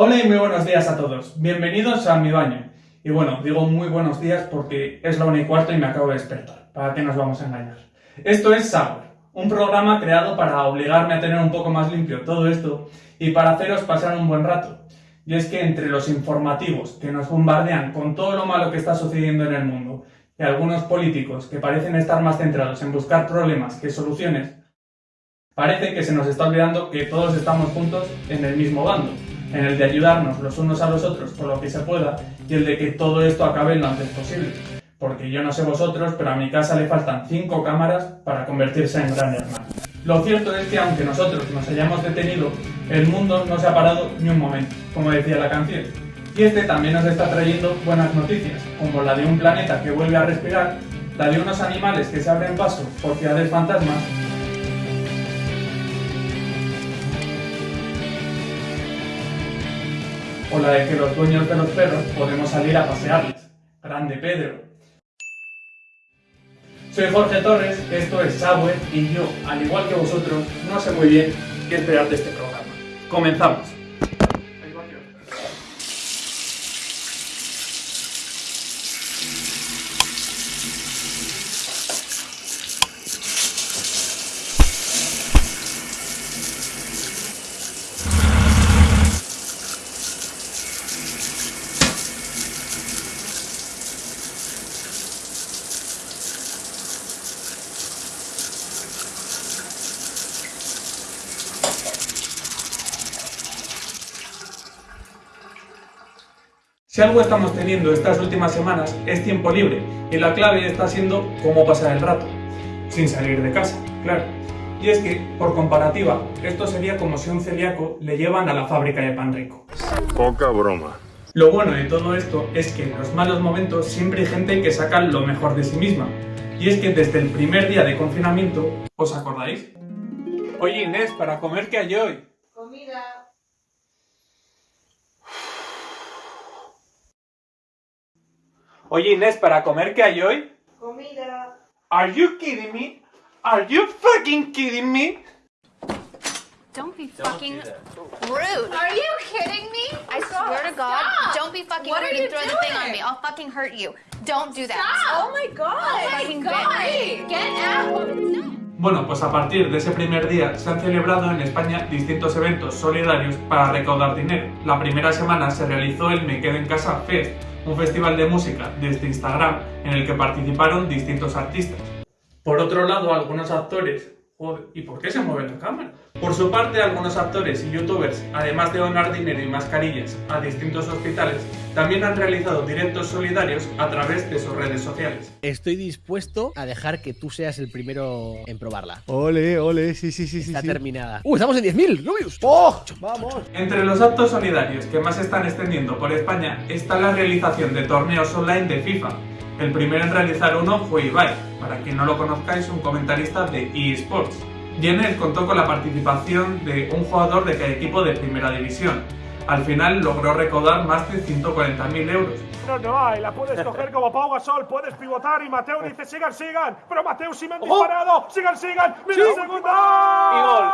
Hola y muy buenos días a todos. Bienvenidos a mi baño. Y bueno, digo muy buenos días porque es la una y cuarto y me acabo de despertar. ¿Para qué nos vamos a engañar? Esto es Sour, un programa creado para obligarme a tener un poco más limpio todo esto y para haceros pasar un buen rato. Y es que entre los informativos que nos bombardean con todo lo malo que está sucediendo en el mundo y algunos políticos que parecen estar más centrados en buscar problemas que soluciones, parece que se nos está olvidando que todos estamos juntos en el mismo bando, en el de ayudarnos los unos a los otros por lo que se pueda y el de que todo esto acabe lo antes posible. Porque yo no sé vosotros, pero a mi casa le faltan cinco cámaras para convertirse en gran hermano. Lo cierto es que aunque nosotros nos hayamos detenido, el mundo no se ha parado ni un momento, como decía la canción. Y este también nos está trayendo buenas noticias, como la de un planeta que vuelve a respirar, la de unos animales que se abren paso por ciudades fantasmas la de que los dueños de los perros podemos salir a pasearles. Grande Pedro. Soy Jorge Torres, esto es Subway y yo, al igual que vosotros, no sé muy bien qué esperar de este programa. Comenzamos. Si algo estamos teniendo estas últimas semanas es tiempo libre y la clave está siendo cómo pasar el rato, sin salir de casa, claro. Y es que, por comparativa, esto sería como si un celíaco le llevan a la fábrica de pan rico. Poca broma. Lo bueno de todo esto es que en los malos momentos siempre hay gente que saca lo mejor de sí misma. Y es que desde el primer día de confinamiento, ¿os acordáis? Oye Inés, ¿para comer qué hay hoy? Oye Inés, ¿para comer qué hay hoy? Comida. Are you kidding me? Are you fucking kidding me? Don't be fucking rude. Are you kidding me? I swear to God, Stop. don't be fucking What rude are and you throw the thing on doing? me. I'll fucking hurt you. Don't do that. Stop. Oh my god. Oh my Fucking god. Get out. Bueno, pues a partir de ese primer día se han celebrado en España distintos eventos solidarios para recaudar dinero. La primera semana se realizó el Me Quedo en Casa Fest, un festival de música desde Instagram en el que participaron distintos artistas. Por otro lado, algunos actores... Joder, ¿y por qué se mueve la cámara? Por su parte, algunos actores y youtubers, además de donar dinero y mascarillas a distintos hospitales, también han realizado directos solidarios a través de sus redes sociales. Estoy dispuesto a dejar que tú seas el primero en probarla. Ole, ole, sí, sí, sí, sí. Está sí. terminada. ¡Uh, estamos en 10.000! ¡Rubius! ¡Oh! ¡Vamos! Entre los actos solidarios que más se están extendiendo por España está la realización de torneos online de FIFA. El primero en realizar uno fue Ibai, para quien no lo conozcáis, un comentarista de eSports. Y en él contó con la participación de un jugador de cada equipo de primera división. Al final logró recaudar más de 140.000 euros. No, no hay, la puedes coger como Pau Gasol, puedes pivotar y Mateo dice sigan, sigan, pero Mateo sí me han disparado, sigan, sigan, mira el segundo y gol,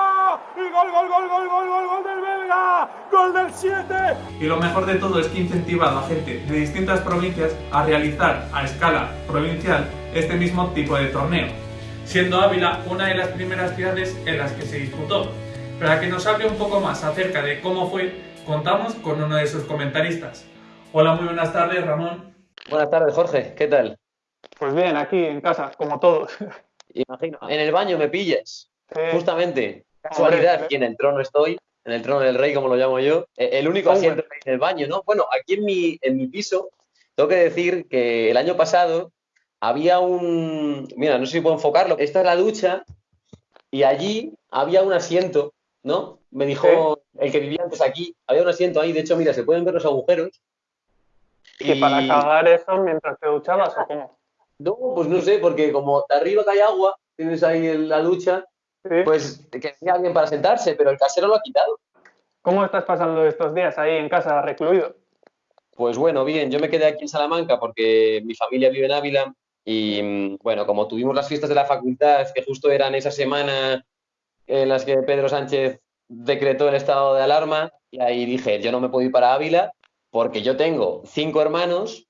y gol, gol, gol, gol, gol, gol, gol del belga, gol del 7. Y lo mejor de todo es que incentivado a gente de distintas provincias a realizar a escala provincial este mismo tipo de torneo, siendo Ávila una de las primeras ciudades en las que se disputó. Para que nos hable un poco más acerca de cómo fue, contamos con uno de sus comentaristas. Hola, muy buenas tardes, Ramón. Buenas tardes, Jorge. ¿Qué tal? Pues bien, aquí en casa, como todos. Imagino. En el baño me pillas. Eh, Justamente. Casualidad, hombre. aquí en el trono estoy. En el trono del rey, como lo llamo yo. Eh, El único asiento que hay en el baño, ¿no? Bueno, aquí en mi, en mi piso, tengo que decir que el año pasado había un. Mira, no sé si puedo enfocarlo. Esta es la ducha y allí había un asiento, ¿no? Me dijo el que vivía antes aquí. Había un asiento ahí. De hecho, mira, se pueden ver los agujeros. ¿Y para cagar eso mientras te duchabas o cómo? No, pues no sé, porque como de arriba cae agua, tienes ahí en la ducha, Sí. pues que tenía alguien para sentarse, pero el casero lo ha quitado. ¿Cómo estás pasando estos días ahí en casa, recluido? Pues bueno, bien, yo me quedé aquí en Salamanca porque mi familia vive en Ávila y mm, bueno, como tuvimos las fiestas de la facultad, que justo eran esa semana en las que Pedro Sánchez decretó el estado de alarma y ahí dije, yo no me puedo ir para Ávila porque yo tengo cinco hermanos,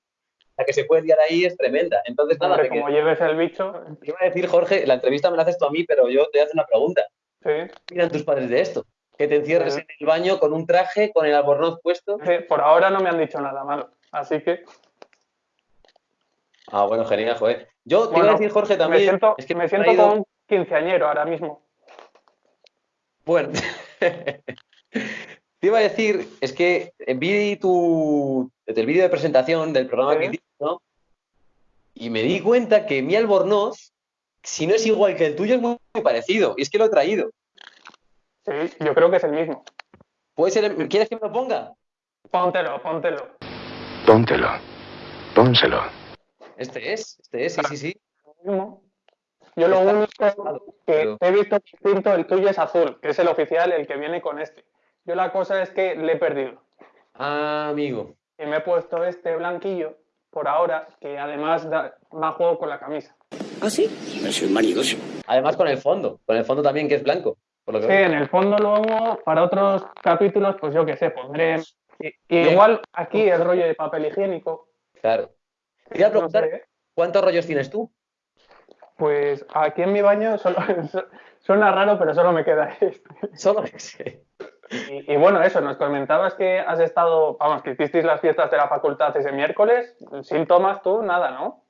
la que se puede liar ahí es tremenda. Entonces, nada, Hombre, como lleves el bicho, te iba a decir, Jorge, la entrevista me la haces tú a mí, pero yo te voy a hacer una pregunta. sí. ¿Qué opinan tus padres de esto? Que te encierres en el baño con un traje, con el albornoz puesto. Sí, Por ahora no me han dicho nada malo. Así que Ah, bueno, genial, joder. Yo te iba a decir, Jorge, también. me siento, es que me siento traído- como un quinceañero ahora mismo. Bueno, te iba a decir, es que vi tu el vídeo de presentación del programa Sí. que hiciste, ¿no? Y me di cuenta que mi albornoz, si no es igual que el tuyo, es muy, muy parecido. Y es que lo he traído. Sí, yo creo que es el mismo. ¿Puede ser, ¿Quieres que me lo ponga? Póntelo, póntelo. Póntelo. Pónselo. Este es, este es, sí, sí, sí. Yo lo único que he visto distinto, el tuyo es azul, que es el oficial, el que viene con este. Yo la cosa es que le he perdido. Ah, amigo. Y me he puesto este blanquillo por ahora, que además da más juego con la camisa. ¿Ah, sí? Es un manidoso. Además con el fondo, con el fondo también que es blanco. Por lo que Sí, veo. en el fondo luego, para otros capítulos, pues yo qué sé, pondré... Igual aquí el rollo de papel higiénico. Claro. Te iba a no preguntar, sé, ¿eh? ¿cuántos rollos tienes tú? Pues aquí en mi baño solo, suena raro, pero solo me queda este. Solo. Y, y bueno, eso, nos comentabas que has estado, vamos, que hicisteis las fiestas de la facultad ese miércoles, síntomas tú, nada, ¿no?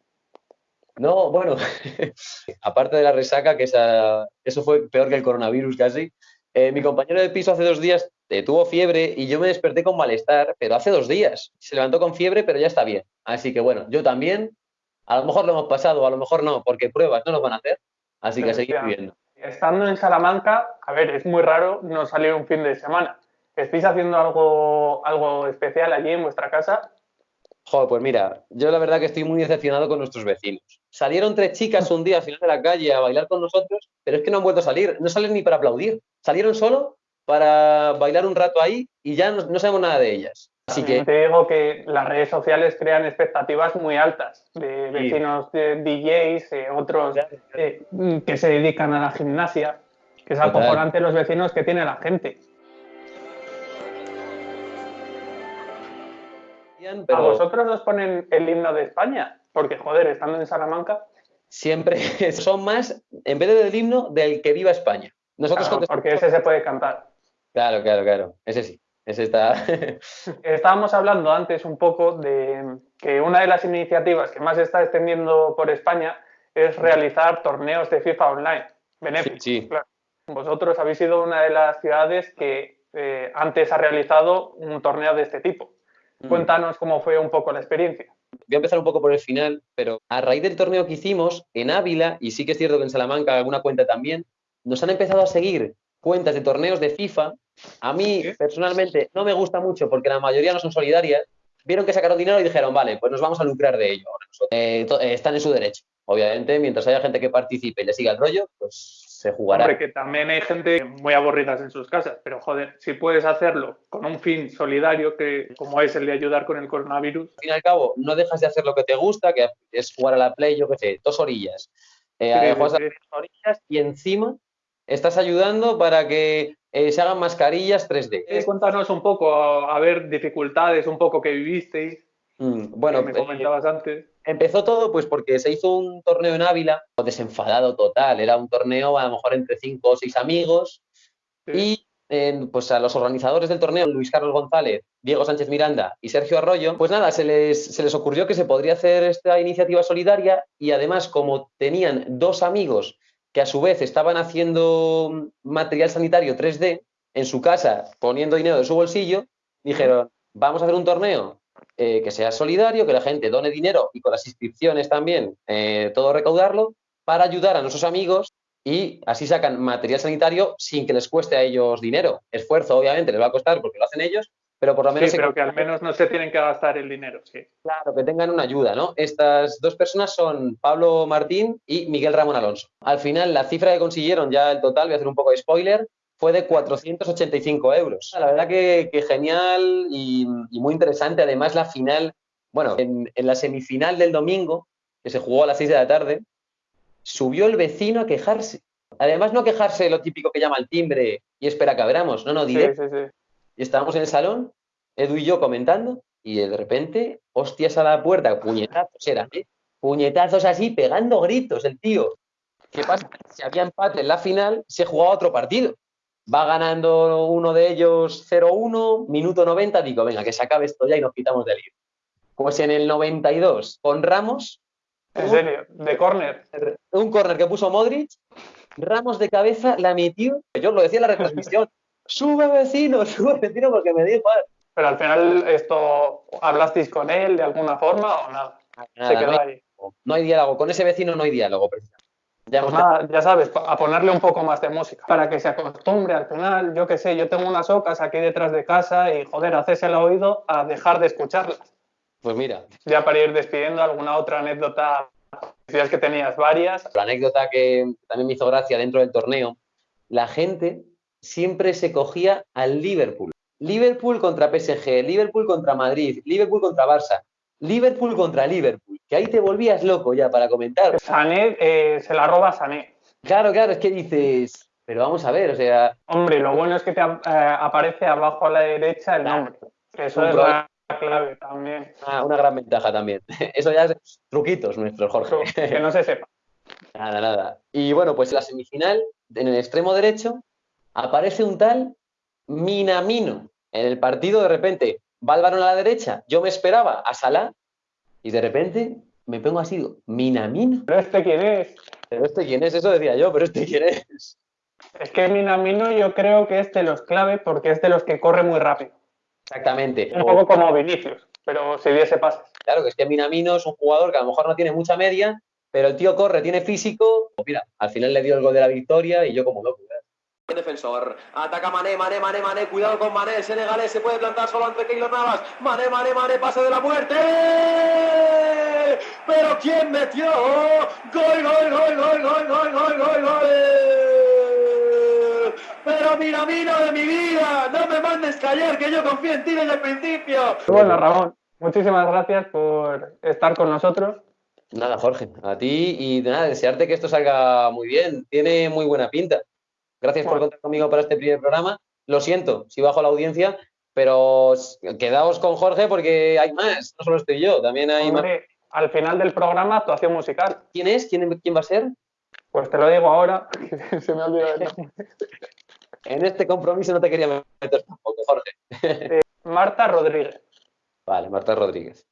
No, bueno, aparte de la resaca, que esa, eso fue peor que el coronavirus casi, eh, mi compañero de piso hace dos días eh, tuvo fiebre y yo me desperté con malestar, pero hace dos días. Se levantó con fiebre, pero ya está bien. Así que bueno, yo también, a lo mejor lo hemos pasado, a lo mejor no, porque pruebas no nos van a hacer, así que a seguir viviendo. Estando en Salamanca, a ver, es muy raro no salir un fin de semana. ¿Estáis haciendo algo, algo especial allí en vuestra casa? Joder, pues mira, yo la verdad que estoy muy decepcionado con nuestros vecinos. Salieron tres chicas un día al final de la calle a bailar con nosotros, pero es que no han vuelto a salir, no salen ni para aplaudir. Salieron solo para bailar un rato ahí y ya no, no sabemos nada de ellas. Así que Te digo que las redes sociales crean expectativas muy altas de vecinos de DJs, eh, otros eh, que se dedican a la gimnasia, que es Total. acojonante los vecinos que tiene la gente. ¿A pero vosotros os ponen el himno de España? Porque, joder, estando en Salamanca, siempre son más, en vez del himno, del que viva España. Nosotros claro, contestamos- porque ese se puede cantar. Claro, claro, claro. Ese sí. Estábamos hablando antes un poco de que una de las iniciativas que más se está extendiendo por España es realizar torneos de FIFA online. Benéficos, Sí, sí. claro. Vosotros habéis sido una de las ciudades que eh, antes ha realizado un torneo de este tipo. Mm. Cuéntanos cómo fue un poco la experiencia. Voy a empezar un poco por el final, pero a raíz del torneo que hicimos en Ávila, y sí que es cierto que en Salamanca alguna cuenta también, nos han empezado a seguir cuentas de torneos de FIFA. A mí, personalmente, no me gusta mucho porque la mayoría no son solidarias. Vieron que sacaron dinero y dijeron, vale, pues nos vamos a lucrar de ello. Eh, eh, están en su derecho. Obviamente, mientras haya gente que participe y le siga el rollo, pues se jugará. Hombre, que también hay gente muy aburridas en sus casas, pero joder, si puedes hacerlo con un fin solidario, que como es el de ayudar con el coronavirus, al fin y al cabo, no dejas de hacer lo que te gusta, que es jugar a la Play, yo qué sé, dos orillas. Eh, Sí, sí, a dos orillas y encima estás ayudando para que eh, se hagan mascarillas 3D. Eh, cuéntanos un poco, a, a ver, dificultades un poco que vivisteis, Mm, bueno, que me eh, comentabas antes. empezó todo pues porque se hizo un torneo en Ávila, desenfadado total, era un torneo a lo mejor entre cinco o seis amigos y eh, pues a los organizadores del torneo, Luis Carlos González, Diego Sánchez Miranda y Sergio Arroyo, pues nada, se les, se les ocurrió que se podría hacer esta iniciativa solidaria y además como tenían dos amigos que a su vez estaban haciendo material sanitario 3D en su casa, poniendo dinero de su bolsillo, dijeron, vamos a hacer un torneo eh, que sea solidario, que la gente done dinero y con las inscripciones también, eh, todo recaudarlo, para ayudar a nuestros amigos y así sacan material sanitario sin que les cueste a ellos dinero. Esfuerzo, obviamente, les va a costar porque lo hacen ellos, pero por lo menos... Sí, pero que al menos no se tienen que gastar el dinero, sí. Claro, que tengan una ayuda, ¿no? Estas dos personas son Pablo Martín y Miguel Ramón Alonso. Al final, la cifra que consiguieron, ya el total, voy a hacer un poco de spoiler, fue de 485 euros. La verdad que, que genial y, y muy interesante. Además, la final, bueno, en, en la semifinal del domingo, que se jugó a las 6 de la tarde, subió el vecino a quejarse. Además, no quejarse lo típico que llama el timbre y espera que abramos. No, no, Sí, directo. sí, sí. Y estábamos en el salón, Edu y yo comentando, y de repente, hostias a la puerta, puñetazos eran, ¿eh? Puñetazos así, pegando gritos el tío. ¿Qué pasa? Si había empate en la final, se jugaba otro partido. Va ganando uno de ellos 0-1, minuto 90, digo, venga, que se acabe esto ya y nos quitamos del lío. Pues en el 92, con Ramos, En serio, de córner. un córner que puso Modric, Ramos de cabeza la metió, yo lo decía en la retransmisión, sube vecino, sube vecino porque me dio igual. Pero al final, esto, ¿hablasteis con él de alguna forma o nada? Nada, Se quedó no, hay, ahí. no hay diálogo, con ese vecino no hay diálogo. precisamente. Ya Pues nada, ya sabes, a ponerle un poco más de música para que se acostumbre al final. Yo qué sé, yo tengo unas ocas aquí detrás de casa y joder, haces el oído a dejar de escucharlas. Pues mira, Ya para ir despidiendo, alguna otra anécdota. Decías que tenías varias. la anécdota que también me hizo gracia dentro del torneo, la gente siempre se cogía al Liverpool. Liverpool contra PSG, Liverpool contra Madrid, Liverpool contra Barça, Liverpool contra Liverpool, que ahí te volvías loco ya para comentar. Sané eh, se la roba Sané. Claro, claro, es que dices, pero vamos a ver, o sea, Hombre, lo bueno es que te eh, aparece abajo a la derecha el nombre. Eso es la clave también. una, una gran ventaja también. Eso ya es truquitos nuestros, Jorge. Que no se sepa. Nada, nada. Y bueno, pues la semifinal, en el extremo derecho, aparece un tal Minamino. En el partido, de repente, va el a la derecha, yo me esperaba a Salah, y de repente me pongo así, digo, Minamino. ¿Pero este quién es? ¿Pero este quién es? Eso decía yo, pero este quién es. Es que Minamino yo creo que es de los clave porque es de los que corre muy rápido. Exactamente. Un poco como Vinicius, pero si diese pases. Claro, que es que Minamino es un jugador que a lo mejor no tiene mucha media, pero el tío corre, tiene físico. Pues mira, al final le dio el gol de la victoria y yo como loco. Defensor. Ataca Mané, Mané, Mané, Mané. Cuidado con Mané. El senegalés se puede plantar solo ante Keylor Navas. Mané, Mané, Mané. Pase de la muerte. Pero ¿quién metió? Gol, gol, gol, gol, gol, gol, gol, gol, gol. Pero mira, mira de mi vida. No me mandes callar que yo confío en ti desde el principio. Bueno, Ramón, muchísimas gracias por estar con nosotros. Nada, Jorge, a ti y nada, desearte que esto salga muy bien. Tiene muy buena pinta. Gracias por contar conmigo para este primer programa. Lo siento si bajo la audiencia, pero quedaos con Jorge porque hay más. No solo estoy yo, también hay más. Hombre, al final del programa, actuación musical. ¿Quién es? ¿Quién, quién va a ser? Pues te lo digo ahora, se me ha olvidado el nombre. En este compromiso no te quería meter tampoco, Jorge. Marta Rodríguez. Vale, Marta Rodríguez.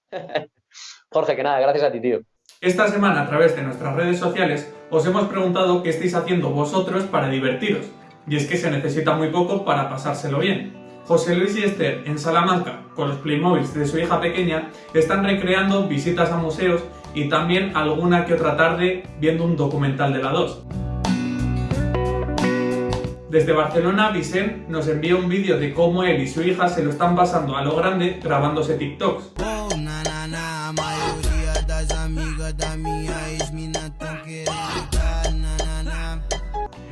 Jorge, que nada, gracias a ti, tío. Esta semana a través de nuestras redes sociales os hemos preguntado qué estáis haciendo vosotros para divertiros. Y es que se necesita muy poco para pasárselo bien. José Luis y Esther en Salamanca, con los Playmobiles de su hija pequeña, están recreando visitas a museos y también alguna que otra tarde viendo un documental de la 2. Desde Barcelona, Vicent nos envía un vídeo de cómo él y su hija se lo están pasando a lo grande grabándose TikToks.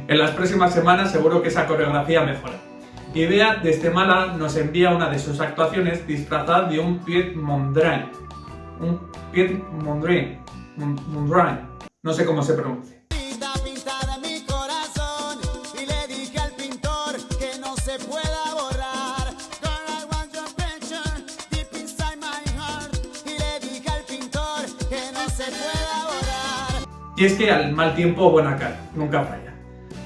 En las próximas semanas seguro que esa coreografía mejora. Y Bea desde Málaga nos envía una de sus actuaciones disfrazada de un Piet Mondrian. Un Piet Mondrian. Mon- Mondrian. No sé cómo se pronuncia. Y es que al mal tiempo buena cara, nunca falla.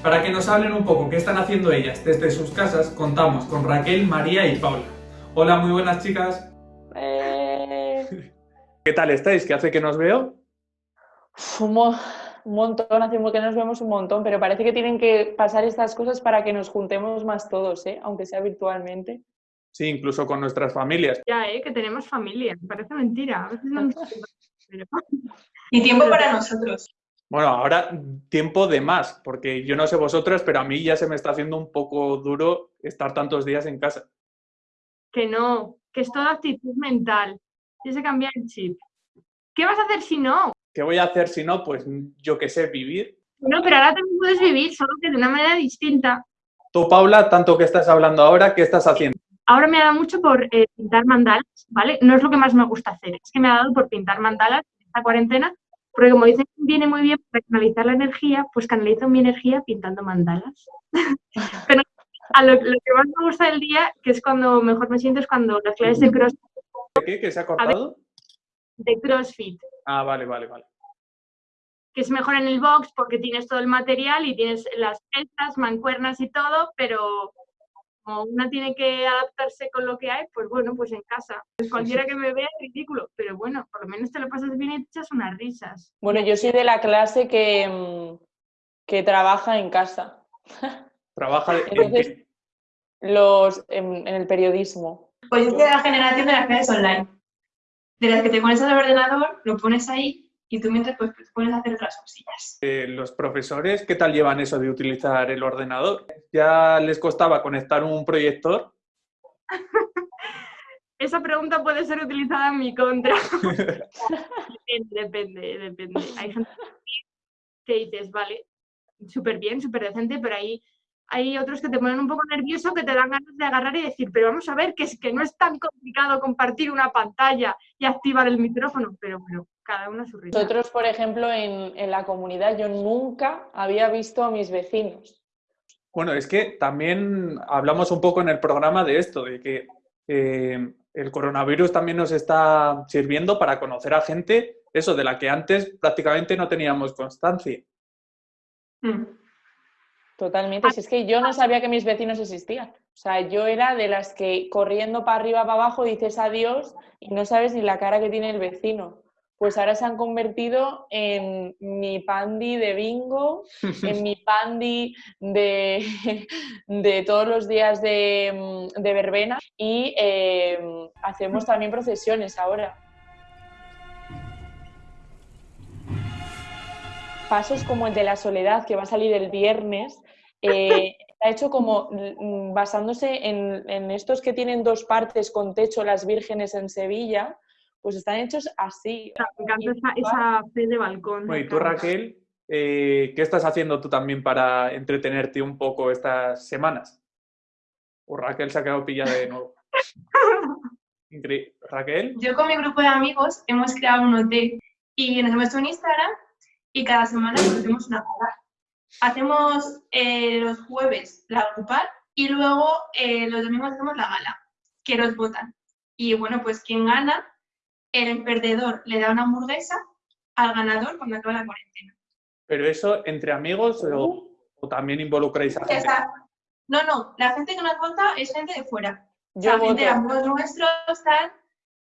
Para que nos hablen un poco qué están haciendo ellas desde sus casas, contamos con Raquel, María y Paula. Hola, muy buenas chicas. ¿Qué tal estáis? ¿Qué hace que nos veo? Un, mo- un montón, hace que nos vemos un montón, pero parece que tienen que pasar estas cosas para que nos juntemos más todos, ¿eh? aunque sea virtualmente. Sí, incluso con nuestras familias. Ya, ¿eh? que tenemos familia. Parece mentira. A veces no- pero- Y tiempo para nosotros. Bueno, ahora tiempo de más, porque yo no sé vosotros, pero a mí ya se me está haciendo un poco duro estar tantos días en casa. Que no, que es toda actitud mental. Tienes que cambiar el chip. ¿Qué vas a hacer si no? ¿Qué voy a hacer si no? Pues yo qué sé, vivir. No, pero ahora también puedes vivir, solo que de una manera distinta. Tú, Paula, tanto que estás hablando ahora, ¿qué estás haciendo? Ahora me ha dado mucho por eh, pintar mandalas, ¿vale? No es lo que más me gusta hacer, es que me ha dado por pintar mandalas en esta cuarentena Porque como dicen, viene muy bien para canalizar la energía, pues canalizo mi energía pintando mandalas. Pero a lo, lo que más me gusta del día, que es cuando mejor me siento, es cuando las clases de CrossFit, ¿Qué? ¿Que se ha cortado? de CrossFit, Ah, vale, vale, vale. que es mejor en el box porque tienes todo el material y tienes las pesas, mancuernas y todo, pero como una tiene que adaptarse con lo que hay, pues bueno, pues en casa. Pues cualquiera que me vea es ridículo, pero bueno, por lo menos te lo pasas bien y te echas unas risas. Bueno, yo soy de la clase que, mm, que trabaja en casa. Trabaja en Entonces, los, en, en el periodismo. Pues yo soy de la generación de las clases online. De las que te pones al ordenador, lo pones ahí y tú mientras pues, te pones a hacer otras cosillas. Eh, los profesores, ¿qué tal llevan eso de utilizar el ordenador? ¿Ya les costaba conectar un proyector? Esa pregunta puede ser utilizada en mi contra. depende, depende, depende. Hay gente que dices, vale, súper bien, súper decente, pero ahí hay otros que te ponen un poco nervioso, que te dan ganas de agarrar y decir, pero vamos a ver, que es que no es tan complicado compartir una pantalla y activar el micrófono, pero, pero cada uno a su ritmo. Nosotros, por ejemplo, en, en la comunidad, yo nunca había visto a mis vecinos. Bueno, es que también hablamos un poco en el programa de esto, de que eh, el coronavirus también nos está sirviendo para conocer a gente, eso, de la que antes prácticamente no teníamos constancia. Totalmente. Si es que yo no sabía que mis vecinos existían. O sea, yo era de las que corriendo para arriba, para abajo, dices adiós y no sabes ni la cara que tiene el vecino. Pues ahora se han convertido en mi pandi de bingo, en mi pandi de, de todos los días de, de verbena y eh, hacemos también procesiones ahora. Pasos como el de la soledad que va a salir el viernes, eh, está hecho como mm, basándose en, en estos que tienen dos partes con techo, las vírgenes en Sevilla, pues están hechos así. Me encanta esa, esa fe de balcón. Bueno, y tú, Raquel, eh, ¿qué estás haciendo tú también para entretenerte un poco estas semanas? O Raquel se ha quedado pillada de nuevo. Raquel, Yo con mi grupo de amigos hemos creado un hotel y nos hemos hecho un Instagram y cada semana nos hacemos una gala. Hacemos eh, los jueves la grupal y luego eh, los domingos hacemos la gala, que los votan. Y bueno, pues quien gana, el perdedor le da una hamburguesa al ganador cuando acaba la cuarentena. ¿pero eso entre amigos o, o también involucráis a O gente? sea, no, no, la gente que nos vota es gente de fuera. Sea, gente de amigos nuestros tal,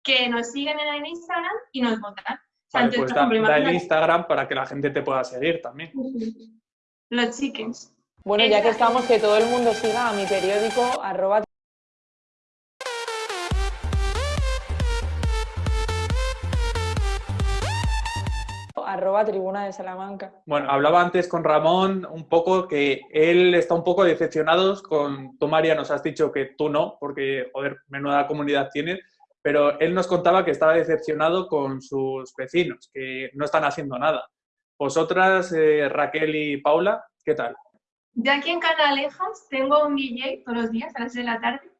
que nos siguen en el Instagram y nos votan. Vale, pues da, da el Instagram para que la gente te pueda seguir también. Los chickens. Bueno, ya que estamos, que todo el mundo siga a mi periódico, arroba arroba tribuna de Salamanca. Bueno, hablaba antes con Ramón un poco que él está un poco decepcionado con tú, María, nos has dicho que tú no, porque, joder, menuda comunidad tienes, pero él nos contaba que estaba decepcionado con sus vecinos, que no están haciendo nada. Vosotras, eh, Raquel y Paula, ¿qué tal? Yo aquí en Canalejas tengo un DJ todos los días a las 6 de la tarde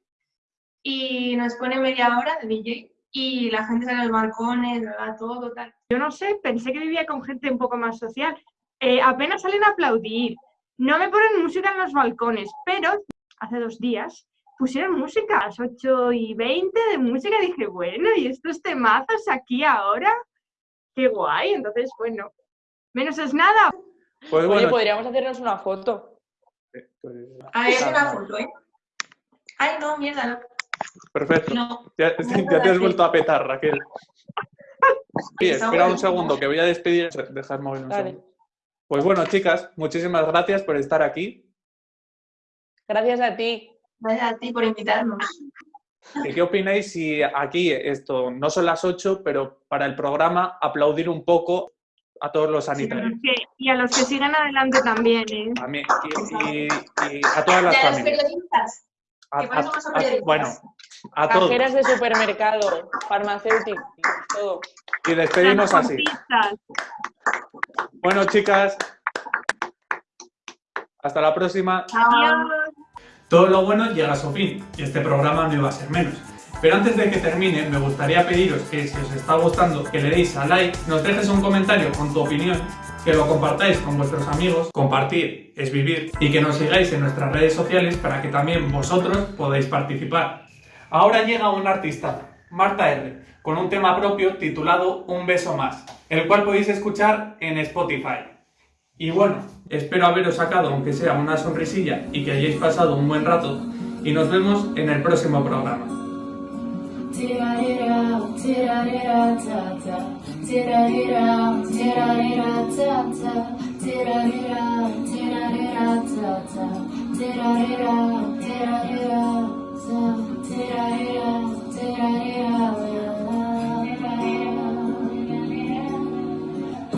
y nos pone media hora de DJ y la gente sale a los balcones, da todo, tal. Yo no sé, pensé que vivía con gente un poco más social. Eh, apenas salen a aplaudir. No me ponen música en los balcones, pero hace dos días pusieron música a las 8 y 20 de música. Dije, bueno, ¿y estos temazos aquí ahora? Qué guay. Entonces, bueno, menos es nada. Pues Oye, bueno, podríamos hacernos una foto. pues, A ver, una foto, ¿eh? Ay, no, mierda, no. Perfecto. No. Ya, ya te has vuelto a petar, Raquel. Sí, espera un segundo, que voy a despedir. Dejar mover un Vale. segundo. Pues bueno, chicas, muchísimas gracias por estar aquí. Gracias a ti. Vaya a ti por invitarnos. ¿Y ¿Qué opináis si aquí esto no son las 8, pero para el programa aplaudir un poco a todos los sanitarios? Que- y a los que sigan adelante también, ¿eh? A mí- y, y- y a todas las Y a los familias. A- a- a- bueno, a todos. Cajeras de supermercado, farmacéuticos, todo. Y despedimos así. Bueno, chicas, hasta la próxima. Adiós. Todo lo bueno llega a su fin, y este programa no iba a ser menos. Pero antes de que termine, me gustaría pediros que si os está gustando, que le deis a like, nos dejes un comentario con tu opinión, que lo compartáis con vuestros amigos, compartir es vivir, y que nos sigáis en nuestras redes sociales para que también vosotros podáis participar. Ahora llega un artista, Marta R, con un tema propio titulado Un beso más, el cual podéis escuchar en Spotify. Y bueno, espero haberos sacado aunque sea una sonrisilla y que hayáis pasado un buen rato y nos vemos en el próximo programa.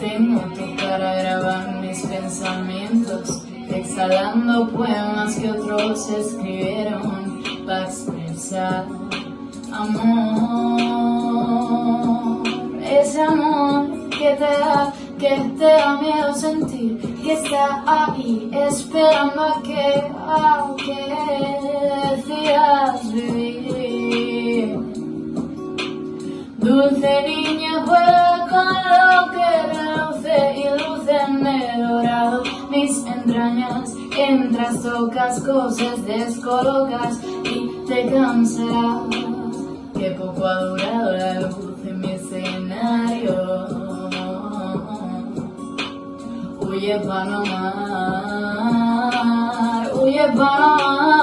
Tengo tu cara grabada en mis pensamientos, exhalando poemas que otros escribieron para expresar amor, ese amor que te da, que te da miedo sentir, que está ahí esperando a que, a que decidas vivir. Dulce niña juega con lo que reluce y luce en el dorado mis entrañas. Entras, tocas cosas, descolocas y te cansas. Que poco ha durado la luz en mi escenario. Huye amar, huye amar.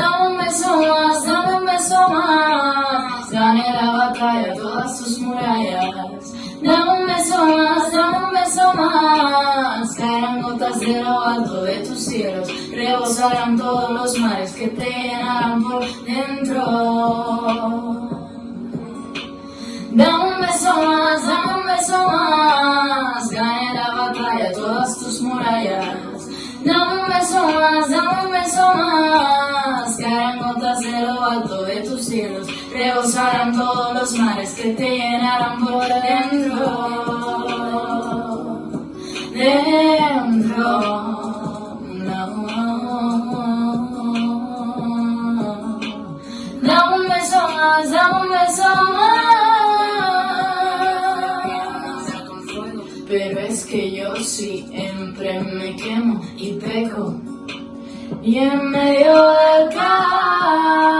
Dame un beso más, dame un beso más. Gané la batalla, de lo alto de tus cielos. Rebosarán todos los mares que te llenarán por dentro. Dame un beso más, dame un beso más. Gané la batalla, todas tus murallas. Dame un beso más, dame un beso más. Caerán gotas de lo alto de tus cielos. Rebosarán todos los mares que te llenarán por. Dentro. Siempre me quemo y peco. Y en medio del caos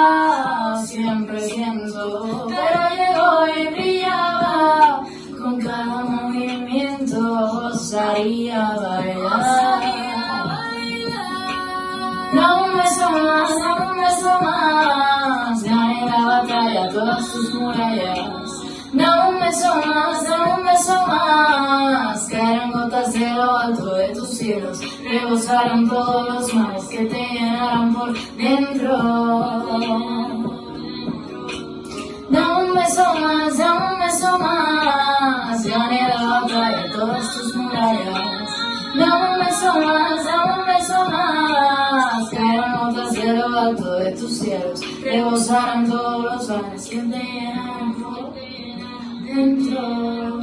siempre siento, pero llegó y brillaba. Con cada movimiento osaría bailar. Dame un beso más, dame un beso más. Gané la batalla, todas tus murallas. Gotas de lo alto de tus cielos. Rebosarán todos los mares que te llenarán por dentro. Dame un beso más, dame un beso más. Gané la batalla, todas tus murallas. Dame un beso más, dame un beso más. Caerán gotas de lo alto de tus cielos. Rebosarán todos los mares que te llenarán por dentro.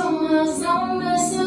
Dame un beso